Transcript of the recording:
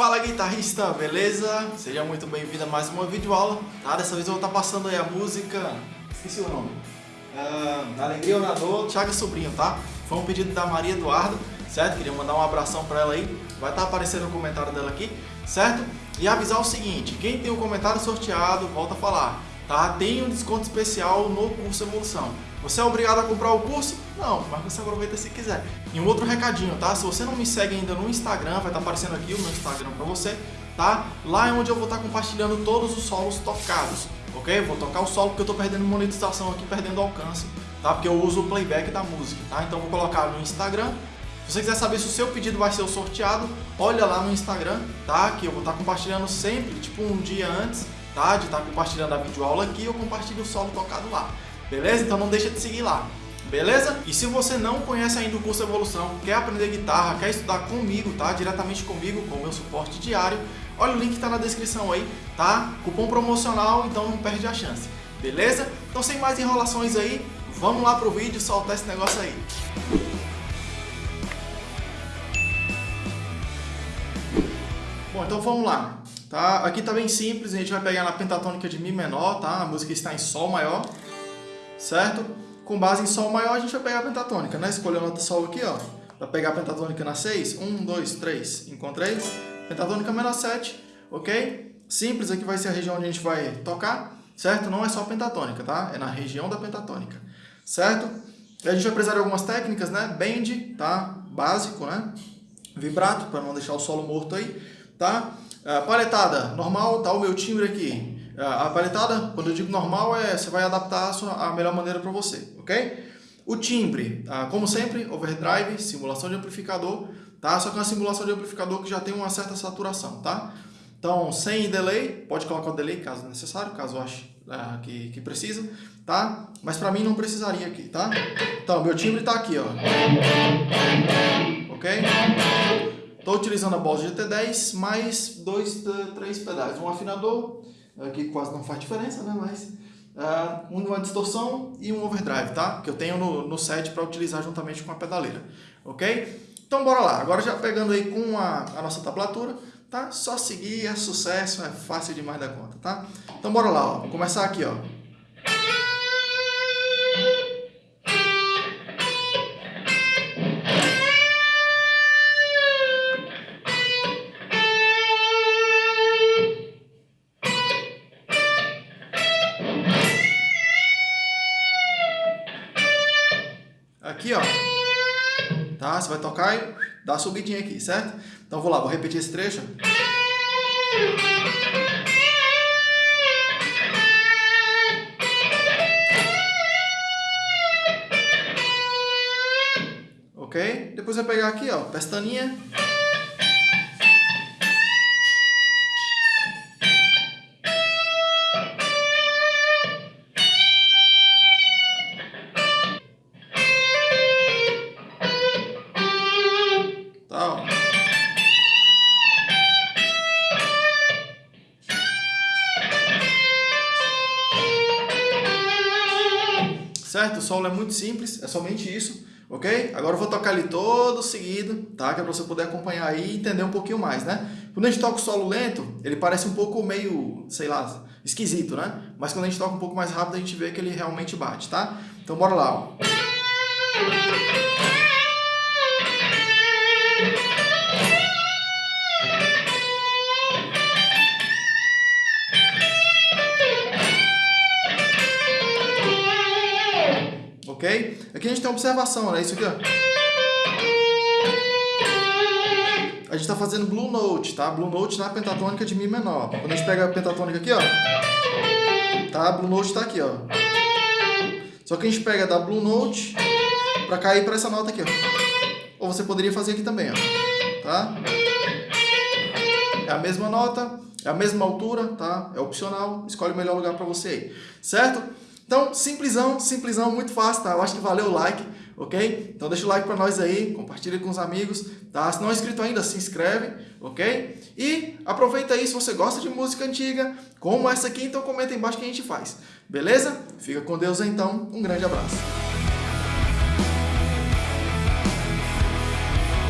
Fala guitarrista, beleza? Seja muito bem-vindo a mais uma videoaula, tá? Dessa vez eu vou estar passando aí a música, esqueci o nome, uh, Alegria ou na Dor, Thiago Sobrinho, tá? Foi um pedido da Maria Eduarda, certo? Queria mandar um abração pra ela aí, vai estar aparecendo no comentário dela aqui, certo? E avisar o seguinte, quem tem o comentário sorteado, volta a falar, tá? Tem um desconto especial no curso Evolução. Você é obrigado a comprar o curso? Não, mas você aproveita se quiser. E um outro recadinho, tá? Se você não me segue ainda no Instagram, vai estar aparecendo aqui o meu Instagram para você, tá? Lá é onde eu vou estar compartilhando todos os solos tocados, ok? Vou tocar o solo porque eu estou perdendo monetização aqui, perdendo alcance, tá? Porque eu uso o playback da música, tá? Então vou colocar no Instagram. Se você quiser saber se o seu pedido vai ser sorteado, olha lá no Instagram, tá? Que eu vou estar compartilhando sempre, tipo um dia antes, tá? De estar compartilhando a videoaula aqui, eu compartilho o solo tocado lá. Beleza? Então não deixa de seguir lá. Beleza? E se você não conhece ainda o curso Evolução, quer aprender guitarra, quer estudar comigo, tá? Diretamente comigo, com o meu suporte diário, olha o link que tá na descrição aí, tá? Cupom promocional, então não perde a chance. Beleza? Então sem mais enrolações aí, vamos lá pro vídeo soltar esse negócio aí. Bom, então vamos lá. Tá? Aqui tá bem simples, a gente vai pegar na pentatônica de Mi menor, tá? A música está em Sol maior certo? Com base em Sol maior, a gente vai pegar a pentatônica, né? Escolher a nota Sol aqui, ó. Para pegar a pentatônica na 6, 1, 2, 3, encontrei. Pentatônica menor 7, ok? Simples, aqui vai ser a região onde a gente vai tocar, certo? Não é só pentatônica, tá? É na região da pentatônica, certo? A gente vai precisar de algumas técnicas, né? Bend, tá? Básico, né? Vibrato, para não deixar o solo morto aí, tá? Uh, paletada, normal, tá o meu timbre aqui. É, a paletada, quando eu digo normal, é você vai adaptar a, sua, a melhor maneira para você, ok? O timbre, tá? como sempre, overdrive, simulação de amplificador, tá? Só que é uma simulação de amplificador que já tem uma certa saturação, tá? Então, sem delay, pode colocar o delay caso necessário, caso ache uh, que, que precisa, tá? Mas para mim não precisaria aqui, tá? Então, meu timbre está aqui, ó. Ok? Estou utilizando a Boss GT10 mais dois, três pedais, um afinador que quase não faz diferença, né? Mas uh, uma distorção e um overdrive, tá? Que eu tenho no, no set para utilizar juntamente com a pedaleira, ok? Então bora lá, agora já pegando aí com a, a nossa tablatura, tá? Só seguir, é sucesso, é fácil demais da conta, tá? Então bora lá, ó. Vou começar aqui, ó. Aqui, ó. Tá? Você vai tocar e dá uma subidinha aqui, certo? Então vou lá, vou repetir esse trecho. Ok? Depois vai pegar aqui, ó, pestaninha. Certo? O solo é muito simples, é somente isso, ok? Agora eu vou tocar ele todo seguido, tá? Que é para você poder acompanhar aí e entender um pouquinho mais, né? Quando a gente toca o solo lento, ele parece um pouco meio, sei lá, esquisito, né? Mas quando a gente toca um pouco mais rápido, a gente vê que ele realmente bate, tá? Então bora lá, ó. Ok? Aqui a gente tem uma observação, né? Isso aqui, ó. A gente está fazendo Blue Note, tá? Blue Note na pentatônica de Mi menor. Quando a gente pega a pentatônica aqui, ó. Tá? Blue Note está aqui, ó. Só que a gente pega da Blue Note para cair para essa nota aqui, ó. Ou você poderia fazer aqui também, ó. Tá? É a mesma nota, é a mesma altura, tá? É opcional, escolhe o melhor lugar para você aí. Certo? Então, simplesão, simplesão, muito fácil, tá? Eu acho que valeu o like, ok? Então deixa o like para nós aí, compartilha com os amigos, tá? Se não é inscrito ainda, se inscreve, ok? E aproveita aí, se você gosta de música antiga, como essa aqui, então comenta aí embaixo que a gente faz, beleza? Fica com Deus então, um grande abraço.